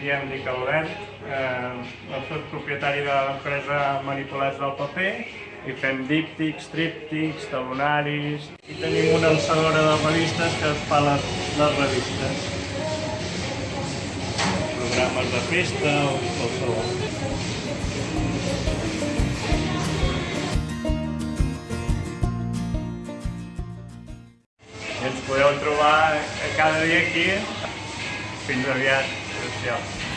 diem dic Albert, eh, soc propietari de l'empresa Manipulats del Paper i fem díptics, tríptics, talonaris i tenim una alçadora de revistes que fa les, les revistes. Programes de festa o qualsevol. Ens podeu trobar cada dia aquí. Fins aviat. Good job.